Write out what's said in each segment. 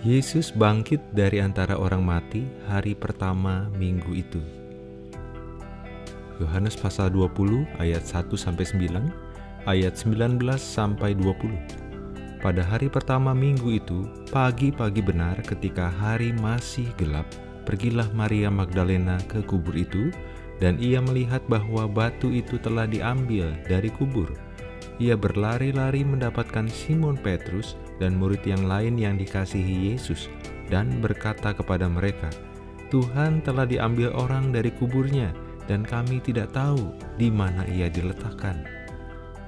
Yesus bangkit dari antara orang mati hari pertama minggu itu. Yohanes pasal 20 ayat 1 sampai 9, ayat 19 sampai 20. Pada hari pertama minggu itu, pagi-pagi benar ketika hari masih gelap, pergilah Maria Magdalena ke kubur itu dan ia melihat bahwa batu itu telah diambil dari kubur. Ia berlari-lari mendapatkan Simon Petrus dan murid yang lain yang dikasihi Yesus dan berkata kepada mereka, Tuhan telah diambil orang dari kuburnya dan kami tidak tahu di mana ia diletakkan.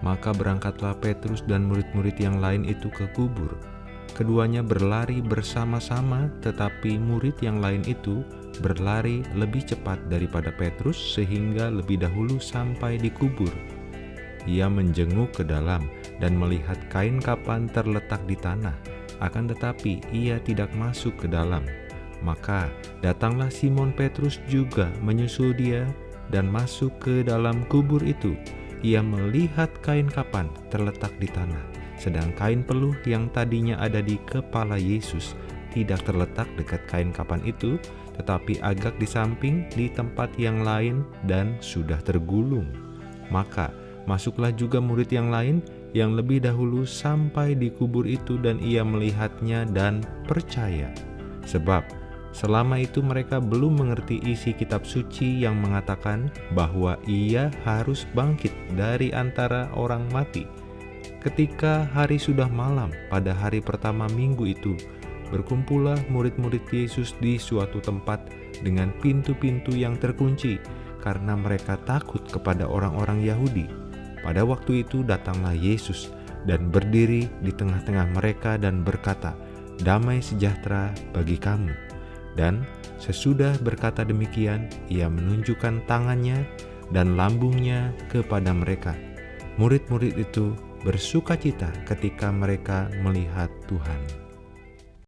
Maka berangkatlah Petrus dan murid-murid yang lain itu ke kubur. Keduanya berlari bersama-sama, tetapi murid yang lain itu berlari lebih cepat daripada Petrus sehingga lebih dahulu sampai di kubur. Ia menjenguk ke dalam dan melihat kain kapan terletak di tanah, akan tetapi ia tidak masuk ke dalam. Maka datanglah Simon Petrus juga menyusul dia dan masuk ke dalam kubur itu. Ia melihat kain kapan terletak di tanah, sedang kain peluh yang tadinya ada di kepala Yesus tidak terletak dekat kain kapan itu, tetapi agak di samping di tempat yang lain dan sudah tergulung. Maka Masuklah juga murid yang lain yang lebih dahulu sampai di kubur itu dan ia melihatnya dan percaya. Sebab selama itu mereka belum mengerti isi kitab suci yang mengatakan bahwa ia harus bangkit dari antara orang mati. Ketika hari sudah malam pada hari pertama minggu itu, berkumpullah murid-murid Yesus di suatu tempat dengan pintu-pintu yang terkunci karena mereka takut kepada orang-orang Yahudi. Pada waktu itu datanglah Yesus dan berdiri di tengah-tengah mereka dan berkata, Damai sejahtera bagi kamu. Dan sesudah berkata demikian, ia menunjukkan tangannya dan lambungnya kepada mereka. Murid-murid itu bersuka cita ketika mereka melihat Tuhan.